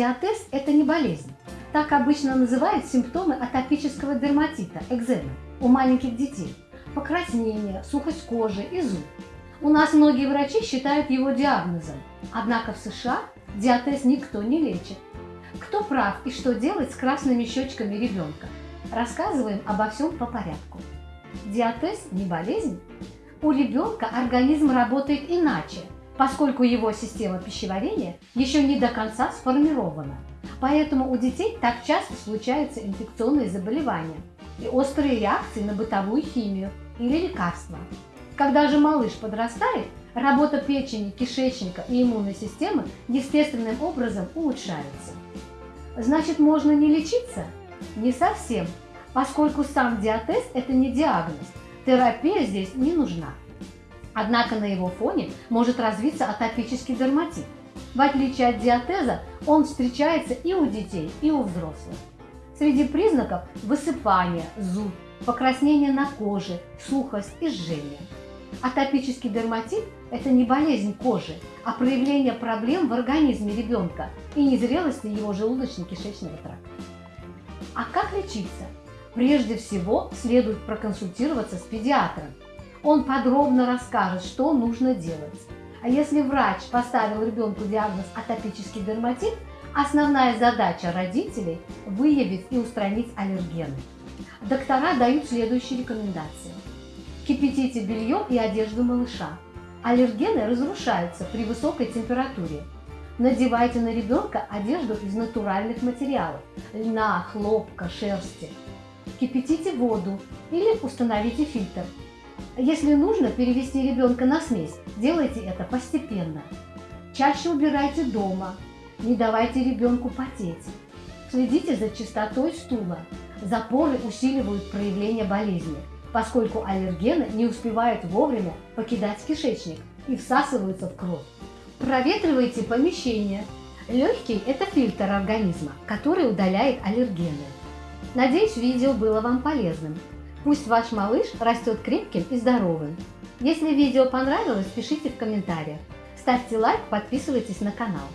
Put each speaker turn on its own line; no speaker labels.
Диатез – это не болезнь. Так обычно называют симптомы атопического дерматита, экземы, у маленьких детей. Покраснение, сухость кожи и зуб. У нас многие врачи считают его диагнозом, однако в США диатез никто не лечит. Кто прав и что делать с красными щечками ребенка? Рассказываем обо всем по порядку. Диатез не болезнь. У ребенка организм работает иначе, поскольку его система пищеварения еще не до конца сформирована. Поэтому у детей так часто случаются инфекционные заболевания и острые реакции на бытовую химию или лекарства. Когда же малыш подрастает, работа печени, кишечника и иммунной системы естественным образом улучшается. Значит, можно не лечиться? Не совсем, поскольку сам диатез – это не диагноз, терапия здесь не нужна. Однако на его фоне может развиться атопический дерматит. В отличие от диатеза, он встречается и у детей, и у взрослых. Среди признаков – высыпание, зуд, покраснение на коже, сухость и жжение. Атопический дерматит – это не болезнь кожи, а проявление проблем в организме ребенка и незрелости его желудочно-кишечного тракта. А как лечиться? Прежде всего следует проконсультироваться с педиатром. Он подробно расскажет, что нужно делать. А если врач поставил ребенку диагноз атопический дерматит, основная задача родителей – выявить и устранить аллергены. Доктора дают следующие рекомендации. Кипятите белье и одежду малыша. Аллергены разрушаются при высокой температуре. Надевайте на ребенка одежду из натуральных материалов – льна, хлопка, шерсти. Кипятите воду или установите фильтр. Если нужно перевести ребенка на смесь, делайте это постепенно. Чаще убирайте дома, не давайте ребенку потеть. Следите за чистотой стула. Запоры усиливают проявление болезни, поскольку аллергены не успевают вовремя покидать кишечник и всасываются в кровь. Проветривайте помещение. Легкий – это фильтр организма, который удаляет аллергены. Надеюсь, видео было вам полезным. Пусть ваш малыш растет крепким и здоровым. Если видео понравилось, пишите в комментариях. Ставьте лайк, подписывайтесь на канал.